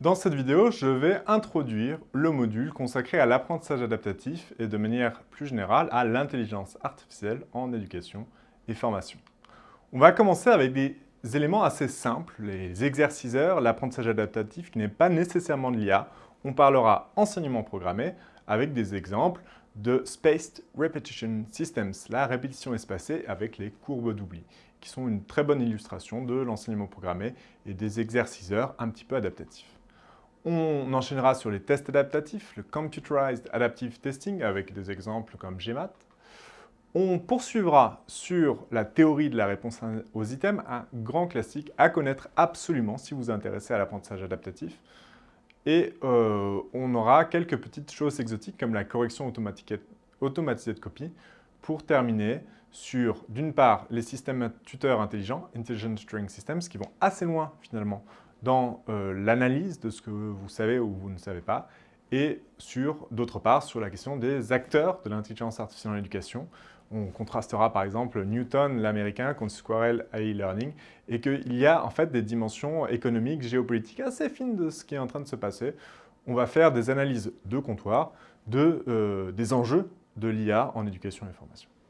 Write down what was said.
Dans cette vidéo, je vais introduire le module consacré à l'apprentissage adaptatif et de manière plus générale à l'intelligence artificielle en éducation et formation. On va commencer avec des éléments assez simples, les exerciceurs, l'apprentissage adaptatif qui n'est pas nécessairement de l'IA. On parlera enseignement programmé avec des exemples de Spaced Repetition Systems, la répétition espacée avec les courbes d'oubli, qui sont une très bonne illustration de l'enseignement programmé et des exerciceurs un petit peu adaptatifs. On enchaînera sur les tests adaptatifs, le Computerized Adaptive Testing avec des exemples comme GMAT. On poursuivra sur la théorie de la réponse aux items, un grand classique à connaître absolument si vous vous intéressez à l'apprentissage adaptatif. Et euh, on aura quelques petites choses exotiques comme la correction automatisée de copie pour terminer sur, d'une part, les systèmes tuteurs intelligents, Intelligent Tutoring Systems, qui vont assez loin finalement dans euh, l'analyse de ce que vous savez ou vous ne savez pas, et sur, d'autre part, sur la question des acteurs de l'intelligence artificielle en éducation. On contrastera par exemple Newton, l'américain, contre Squirrel AI Learning, et qu'il y a en fait des dimensions économiques, géopolitiques assez fines de ce qui est en train de se passer. On va faire des analyses de comptoir de, euh, des enjeux de l'IA en éducation et formation.